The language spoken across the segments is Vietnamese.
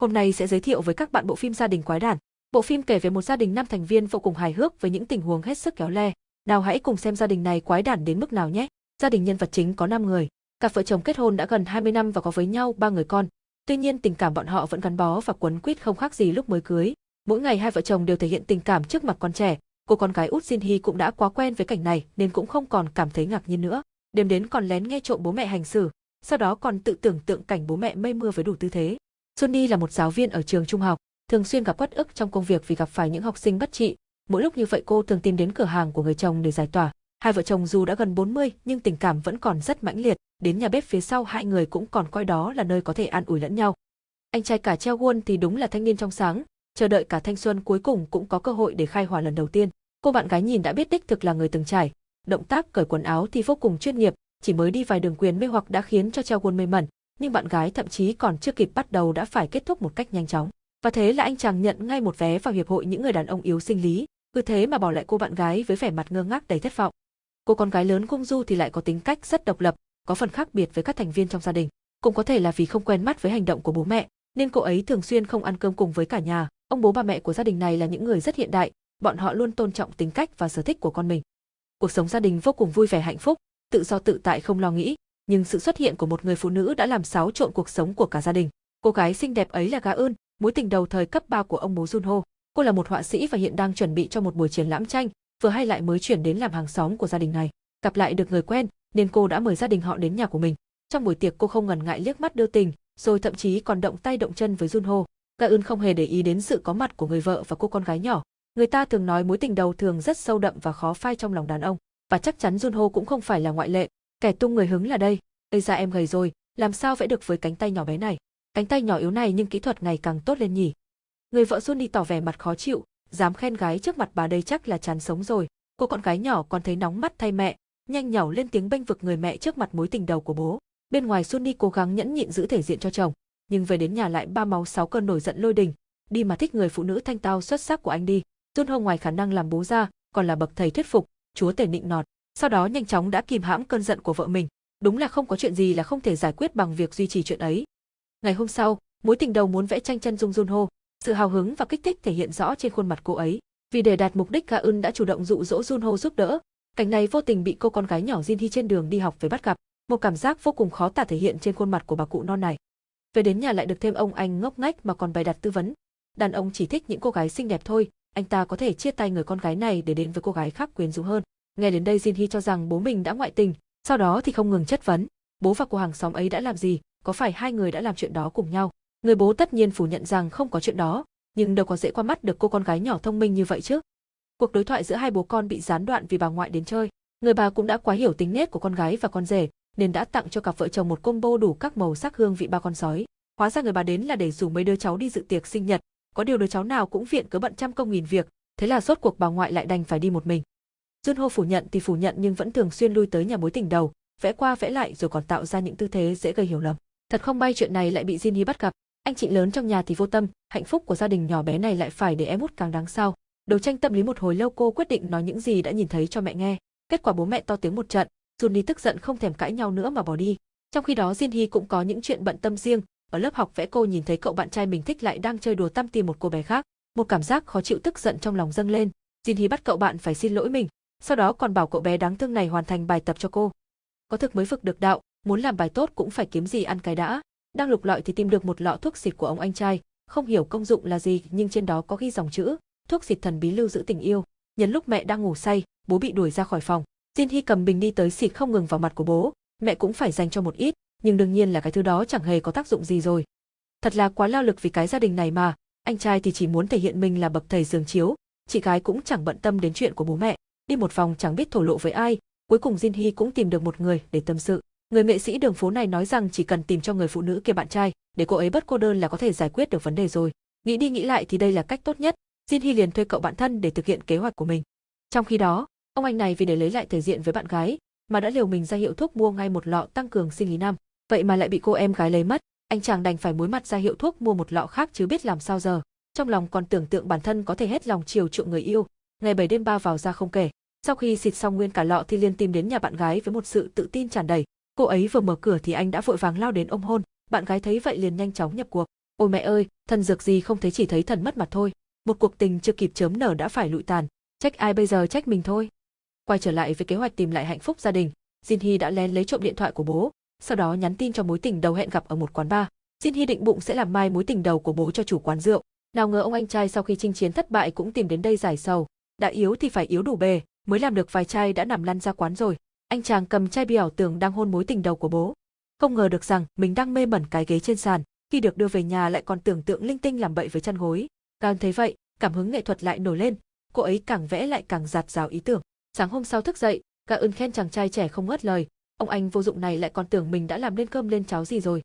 Hôm nay sẽ giới thiệu với các bạn bộ phim Gia đình quái đản. Bộ phim kể về một gia đình năm thành viên vô cùng hài hước với những tình huống hết sức kéo le. Nào hãy cùng xem gia đình này quái đản đến mức nào nhé. Gia đình nhân vật chính có 5 người. Cặp vợ chồng kết hôn đã gần 20 năm và có với nhau ba người con. Tuy nhiên tình cảm bọn họ vẫn gắn bó và quấn quýt không khác gì lúc mới cưới. Mỗi ngày hai vợ chồng đều thể hiện tình cảm trước mặt con trẻ. Cô con gái út Jin Hee cũng đã quá quen với cảnh này nên cũng không còn cảm thấy ngạc nhiên nữa. Đêm đến còn lén nghe trộm bố mẹ hành xử, sau đó còn tự tưởng tượng cảnh bố mẹ mây mưa với đủ tư thế. Sunny là một giáo viên ở trường trung học, thường xuyên gặp bất ức trong công việc vì gặp phải những học sinh bất trị. Mỗi lúc như vậy cô thường tìm đến cửa hàng của người chồng để giải tỏa. Hai vợ chồng dù đã gần 40 nhưng tình cảm vẫn còn rất mãnh liệt, đến nhà bếp phía sau hai người cũng còn coi đó là nơi có thể an ủi lẫn nhau. Anh trai cả Treo Won thì đúng là thanh niên trong sáng, chờ đợi cả thanh xuân cuối cùng cũng có cơ hội để khai hỏa lần đầu tiên. Cô bạn gái nhìn đã biết đích thực là người từng trải, động tác cởi quần áo thì vô cùng chuyên nghiệp, chỉ mới đi vài đường quyền mê hoặc đã khiến cho Treo Won mê mẩn, nhưng bạn gái thậm chí còn chưa kịp bắt đầu đã phải kết thúc một cách nhanh chóng. Và thế là anh chàng nhận ngay một vé vào hiệp hội những người đàn ông yếu sinh lý, cứ thế mà bỏ lại cô bạn gái với vẻ mặt ngơ ngác đầy thất vọng. Cô con gái lớn Cung Du thì lại có tính cách rất độc lập, có phần khác biệt với các thành viên trong gia đình. Cũng có thể là vì không quen mắt với hành động của bố mẹ, nên cô ấy thường xuyên không ăn cơm cùng với cả nhà. Ông bố bà mẹ của gia đình này là những người rất hiện đại, bọn họ luôn tôn trọng tính cách và sở thích của con mình. Cuộc sống gia đình vô cùng vui vẻ hạnh phúc, tự do tự tại không lo nghĩ, nhưng sự xuất hiện của một người phụ nữ đã làm xáo trộn cuộc sống của cả gia đình. Cô gái xinh đẹp ấy là Ga Eun, mối tình đầu thời cấp 3 của ông bố Junho. Cô là một họa sĩ và hiện đang chuẩn bị cho một buổi triển lãm tranh, vừa hay lại mới chuyển đến làm hàng xóm của gia đình này. Gặp lại được người quen, nên cô đã mời gia đình họ đến nhà của mình. Trong buổi tiệc cô không ngần ngại liếc mắt đưa tình, rồi thậm chí còn động tay động chân với Junho. Ga Eun không hề để ý đến sự có mặt của người vợ và cô con gái nhỏ. Người ta thường nói mối tình đầu thường rất sâu đậm và khó phai trong lòng đàn ông, và chắc chắn Junho cũng không phải là ngoại lệ. Kẻ tung người hứng là đây, Ây ra em gầy rồi, làm sao vẽ được với cánh tay nhỏ bé này? Cánh tay nhỏ yếu này nhưng kỹ thuật ngày càng tốt lên nhỉ. Người vợ Xuân đi tỏ vẻ mặt khó chịu, dám khen gái trước mặt bà đây chắc là chán sống rồi. Cô con gái nhỏ còn thấy nóng mắt thay mẹ, nhanh nhảu lên tiếng bênh vực người mẹ trước mặt mối tình đầu của bố. Bên ngoài Sunny cố gắng nhẫn nhịn giữ thể diện cho chồng, nhưng về đến nhà lại ba máu sáu cơn nổi giận lôi đình, đi mà thích người phụ nữ thanh tao xuất sắc của anh đi. Jun Ho ngoài khả năng làm bố ra, còn là bậc thầy thuyết phục, chúa tể nịnh nọt. Sau đó nhanh chóng đã kìm hãm cơn giận của vợ mình, Đúng là không có chuyện gì là không thể giải quyết bằng việc duy trì chuyện ấy. Ngày hôm sau, mối tình đầu muốn vẽ tranh chân dung Junho, sự hào hứng và kích thích thể hiện rõ trên khuôn mặt cô ấy. Vì để đạt mục đích Ga Eun đã chủ động dụ dỗ Junho giúp đỡ, cảnh này vô tình bị cô con gái nhỏ Jin Hee trên đường đi học về bắt gặp, một cảm giác vô cùng khó tả thể hiện trên khuôn mặt của bà cụ non này. Về đến nhà lại được thêm ông anh ngốc nghếch mà còn bày đặt tư vấn. Đàn ông chỉ thích những cô gái xinh đẹp thôi, anh ta có thể chia tay người con gái này để đến với cô gái khác quyến rũ hơn. Nghe đến đây Jin Hee cho rằng bố mình đã ngoại tình, sau đó thì không ngừng chất vấn, bố và cô hàng xóm ấy đã làm gì, có phải hai người đã làm chuyện đó cùng nhau. Người bố tất nhiên phủ nhận rằng không có chuyện đó, nhưng đâu có dễ qua mắt được cô con gái nhỏ thông minh như vậy chứ. Cuộc đối thoại giữa hai bố con bị gián đoạn vì bà ngoại đến chơi. Người bà cũng đã quá hiểu tính nết của con gái và con rể, nên đã tặng cho cặp vợ chồng một combo đủ các màu sắc hương vị ba con sói. Hóa ra người bà đến là để rủ mấy đứa cháu đi dự tiệc sinh nhật, có điều đứa cháu nào cũng viện cớ bận trăm công nghìn việc, thế là rốt cuộc bà ngoại lại đành phải đi một mình. Junho phủ nhận thì phủ nhận nhưng vẫn thường xuyên lui tới nhà mối tình đầu, vẽ qua vẽ lại rồi còn tạo ra những tư thế dễ gây hiểu lầm. Thật không may chuyện này lại bị Jinhee bắt gặp, anh chị lớn trong nhà thì vô tâm, hạnh phúc của gia đình nhỏ bé này lại phải để em út càng đáng sao. Đấu tranh tâm lý một hồi lâu cô quyết định nói những gì đã nhìn thấy cho mẹ nghe. Kết quả bố mẹ to tiếng một trận, Junhee tức giận không thèm cãi nhau nữa mà bỏ đi. Trong khi đó Jinhee cũng có những chuyện bận tâm riêng, ở lớp học vẽ cô nhìn thấy cậu bạn trai mình thích lại đang chơi đùa tăm tìm một cô bé khác, một cảm giác khó chịu tức giận trong lòng dâng lên. Jinhee bắt cậu bạn phải xin lỗi mình, sau đó còn bảo cậu bé đáng thương này hoàn thành bài tập cho cô. Có thực mới vực được đạo, muốn làm bài tốt cũng phải kiếm gì ăn cái đã. Đang lục lọi thì tìm được một lọ thuốc xịt của ông anh trai, không hiểu công dụng là gì nhưng trên đó có ghi dòng chữ, thuốc xịt thần bí lưu giữ tình yêu. Nhân lúc mẹ đang ngủ say, bố bị đuổi ra khỏi phòng. Jin Hy cầm bình đi tới xịt không ngừng vào mặt của bố, mẹ cũng phải dành cho một ít, nhưng đương nhiên là cái thứ đó chẳng hề có tác dụng gì rồi. Thật là quá lao lực vì cái gia đình này mà, anh trai thì chỉ muốn thể hiện mình là bậc thầy giường chiếu, chị gái cũng chẳng bận tâm đến chuyện của bố mẹ đi một vòng chẳng biết thổ lộ với ai, cuối cùng Jin Hy cũng tìm được một người để tâm sự. Người nghệ sĩ đường phố này nói rằng chỉ cần tìm cho người phụ nữ kia bạn trai, để cô ấy bất cô đơn là có thể giải quyết được vấn đề rồi. Nghĩ đi nghĩ lại thì đây là cách tốt nhất, Jin Hy liền thuê cậu bạn thân để thực hiện kế hoạch của mình. Trong khi đó, ông anh này vì để lấy lại thể diện với bạn gái, mà đã liều mình ra hiệu thuốc mua ngay một lọ tăng cường sinh lý năm, vậy mà lại bị cô em gái lấy mất, anh chàng đành phải muối mặt ra hiệu thuốc mua một lọ khác chứ biết làm sao giờ. Trong lòng còn tưởng tượng bản thân có thể hết lòng chiều chuộng người yêu, ngày bảy đêm ba vào ra không kể. Sau khi xịt xong nguyên cả lọ thì liền tìm đến nhà bạn gái với một sự tự tin tràn đầy. Cô ấy vừa mở cửa thì anh đã vội vàng lao đến ôm hôn, bạn gái thấy vậy liền nhanh chóng nhập cuộc. Ôi mẹ ơi, Thần dược gì không thấy chỉ thấy thần mất mặt thôi. Một cuộc tình chưa kịp chớm nở đã phải lụi tàn. Trách ai bây giờ trách mình thôi. Quay trở lại với kế hoạch tìm lại hạnh phúc gia đình, Jin Hee đã lén lấy trộm điện thoại của bố, sau đó nhắn tin cho mối tình đầu hẹn gặp ở một quán bar. Jin Hee định bụng sẽ làm mai mối tình đầu của bố cho chủ quán rượu. Nào ngờ ông anh trai sau khi chinh chiến thất bại cũng tìm đến đây giải sầu. Đã yếu thì phải yếu đủ bề, mới làm được vài chai đã nằm lăn ra quán rồi. Anh chàng cầm chai bia ảo tưởng đang hôn mối tình đầu của bố. Không ngờ được rằng mình đang mê mẩn cái ghế trên sàn, khi được đưa về nhà lại còn tưởng tượng linh tinh làm bậy với chăn gối. Càng thấy vậy, cảm hứng nghệ thuật lại nổi lên, cô ấy càng vẽ lại càng giạt rào ý tưởng. Sáng hôm sau thức dậy, cả ơn khen chàng trai trẻ không ngớt lời, ông anh vô dụng này lại còn tưởng mình đã làm lên cơm lên cháo gì rồi.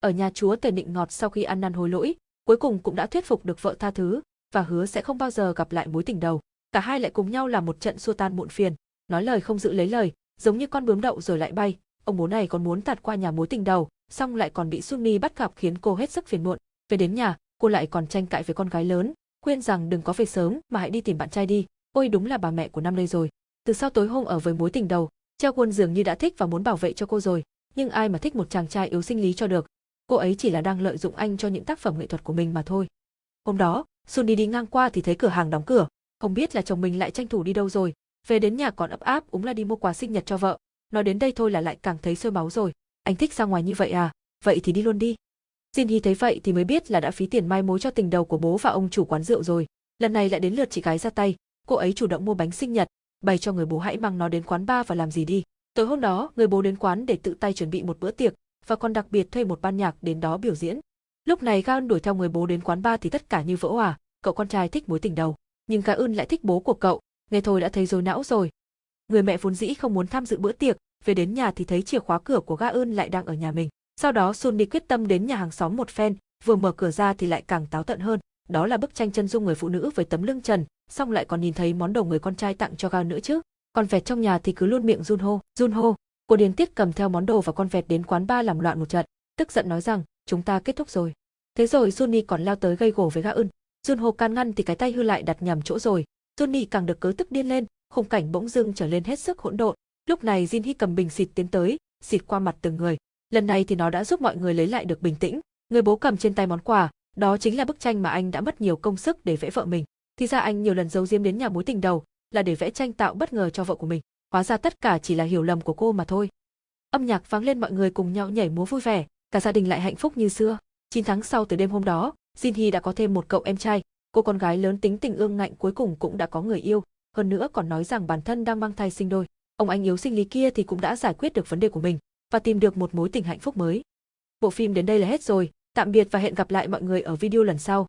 Ở nhà chúa tề nịnh ngọt sau khi ăn năn hối lỗi, cuối cùng cũng đã thuyết phục được vợ tha thứ và hứa sẽ không bao giờ gặp lại mối tình đầu. Cả hai lại cùng nhau làm một trận xua tan muộn phiền, nói lời không giữ lấy lời, giống như con bướm đậu rồi lại bay. Ông bố này còn muốn tạt qua nhà mối tình đầu, xong lại còn bị Sunny bắt gặp khiến cô hết sức phiền muộn. Về đến nhà, cô lại còn tranh cãi với con gái lớn, khuyên rằng đừng có về sớm mà hãy đi tìm bạn trai đi. Ôi đúng là bà mẹ của năm đây rồi. Từ sau tối hôm ở với mối tình đầu, Treo Quân dường như đã thích và muốn bảo vệ cho cô rồi, nhưng ai mà thích một chàng trai yếu sinh lý cho được. Cô ấy chỉ là đang lợi dụng anh cho những tác phẩm nghệ thuật của mình mà thôi. Hôm đó, Sunny đi ngang qua thì thấy cửa hàng đóng cửa, không biết là chồng mình lại tranh thủ đi đâu rồi. Về đến nhà còn ấp áp úng là đi mua quà sinh nhật cho vợ. Nói đến đây thôi là lại càng thấy sôi máu rồi. Anh thích ra ngoài như vậy à? Vậy thì đi luôn đi. Jin hy thấy vậy thì mới biết là đã phí tiền mai mối cho tình đầu của bố và ông chủ quán rượu rồi. Lần này lại đến lượt chị gái ra tay, cô ấy chủ động mua bánh sinh nhật, bày cho người bố hãy mang nó đến quán bar và làm gì đi. Tối hôm đó, người bố đến quán để tự tay chuẩn bị một bữa tiệc và còn đặc biệt thuê một ban nhạc đến đó biểu diễn. Lúc này Gan đuổi theo người bố đến quán bar thì tất cả như vỡ hòa, cậu con trai thích mối tình đầu, nhưng Ga lại thích bố của cậu, nghe thôi đã thấy rối não rồi. Người mẹ vốn dĩ không muốn tham dự bữa tiệc, về đến nhà thì thấy chìa khóa cửa của Ga lại đang ở nhà mình. Sau đó Sunny quyết tâm đến nhà hàng xóm một phen, vừa mở cửa ra thì lại càng táo tận hơn. Đó là bức tranh chân dung người phụ nữ với tấm lưng trần, xong lại còn nhìn thấy món đồ người con trai tặng cho Ga nữa chứ. Còn vẹt trong nhà thì cứ luôn miệng run hô, run hô. Cô điên tiết cầm theo món đồ và con vẹt đến quán ba làm loạn một trận, tức giận nói rằng chúng ta kết thúc rồi. Thế rồi Sunny còn lao tới gây gổ với Ga ưn. Junho can ngăn thì cái tay hư lại đặt nhầm chỗ rồi. Johnny càng được cớ tức điên lên, khung cảnh bỗng dưng trở lên hết sức hỗn độn. Lúc này Jin Hee cầm bình xịt tiến tới, xịt qua mặt từng người. Lần này thì nó đã giúp mọi người lấy lại được bình tĩnh. Người bố cầm trên tay món quà, đó chính là bức tranh mà anh đã mất nhiều công sức để vẽ vợ mình. Thì ra anh nhiều lần giấu diếm đến nhà mối tình đầu, là để vẽ tranh tạo bất ngờ cho vợ của mình. Hóa ra tất cả chỉ là hiểu lầm của cô mà thôi. Âm nhạc vang lên mọi người cùng nhau nhảy múa vui vẻ, cả gia đình lại hạnh phúc như xưa. 9 tháng sau từ đêm hôm đó, Jin Hee đã có thêm một cậu em trai, cô con gái lớn tính tình ương ngạnh cuối cùng cũng đã có người yêu, hơn nữa còn nói rằng bản thân đang mang thai sinh đôi. Ông anh yếu sinh lý kia thì cũng đã giải quyết được vấn đề của mình và tìm được một mối tình hạnh phúc mới. Bộ phim đến đây là hết rồi, tạm biệt và hẹn gặp lại mọi người ở video lần sau.